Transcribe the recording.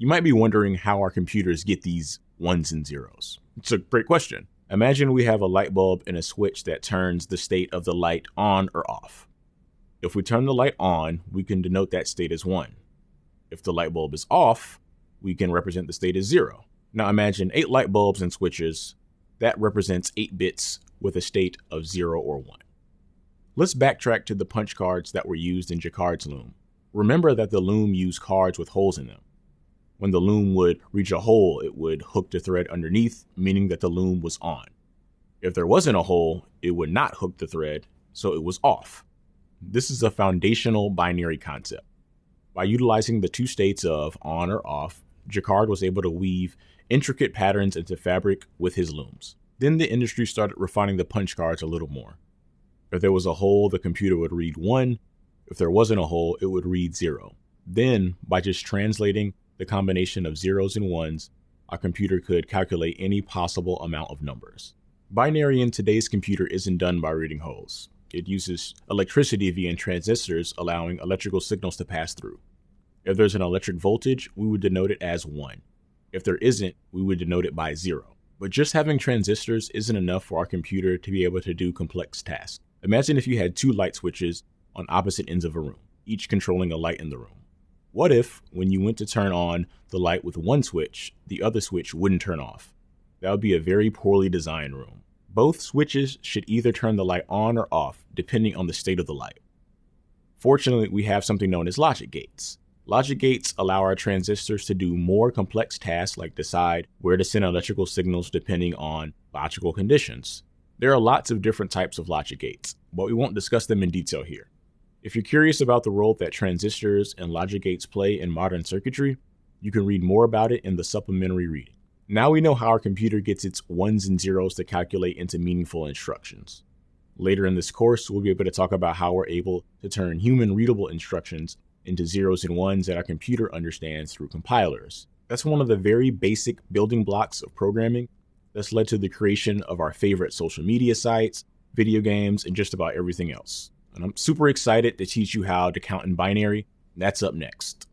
You might be wondering how our computers get these ones and zeros. It's a great question. Imagine we have a light bulb and a switch that turns the state of the light on or off. If we turn the light on, we can denote that state as 1. If the light bulb is off, we can represent the state as 0. Now imagine 8 light bulbs and switches. That represents 8 bits with a state of 0 or 1. Let's backtrack to the punch cards that were used in Jacquard's loom. Remember that the loom used cards with holes in them. When the loom would reach a hole, it would hook the thread underneath, meaning that the loom was on. If there wasn't a hole, it would not hook the thread, so it was off. This is a foundational binary concept. By utilizing the two states of on or off, Jacquard was able to weave intricate patterns into fabric with his looms. Then the industry started refining the punch cards a little more. If there was a hole, the computer would read 1. If there wasn't a hole, it would read 0. Then, by just translating the combination of zeros and ones, a computer could calculate any possible amount of numbers. Binary in today's computer isn't done by reading holes. It uses electricity via transistors, allowing electrical signals to pass through. If there's an electric voltage, we would denote it as 1. If there isn't, we would denote it by 0. But just having transistors isn't enough for our computer to be able to do complex tasks. Imagine if you had two light switches on opposite ends of a room, each controlling a light in the room. What if, when you went to turn on the light with one switch, the other switch wouldn't turn off? That would be a very poorly designed room. Both switches should either turn the light on or off, depending on the state of the light. Fortunately, we have something known as logic gates. Logic gates allow our transistors to do more complex tasks like decide where to send electrical signals depending on logical conditions. There are lots of different types of logic gates, but we won't discuss them in detail here. If you're curious about the role that transistors and logic gates play in modern circuitry, you can read more about it in the supplementary reading. Now we know how our computer gets its ones and zeros to calculate into meaningful instructions. Later in this course, we'll be able to talk about how we're able to turn human readable instructions into zeros and ones that our computer understands through compilers. That's one of the very basic building blocks of programming that's led to the creation of our favorite social media sites, video games, and just about everything else and I'm super excited to teach you how to count in binary. That's up next.